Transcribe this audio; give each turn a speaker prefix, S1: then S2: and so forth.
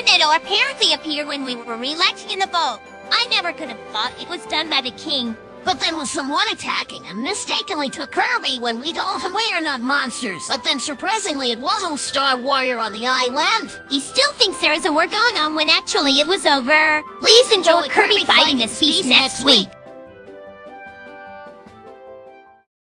S1: tornado apparently appeared when we were relaxing in the boat. I never could have thought it was done by the king.
S2: But then was someone attacking and mistakenly took Kirby when we told him we are not monsters. But then surprisingly, it wasn't Star Warrior on the island.
S1: He still thinks there is a war going on when actually it was over. Please enjoy Kirby fighting this beast next week.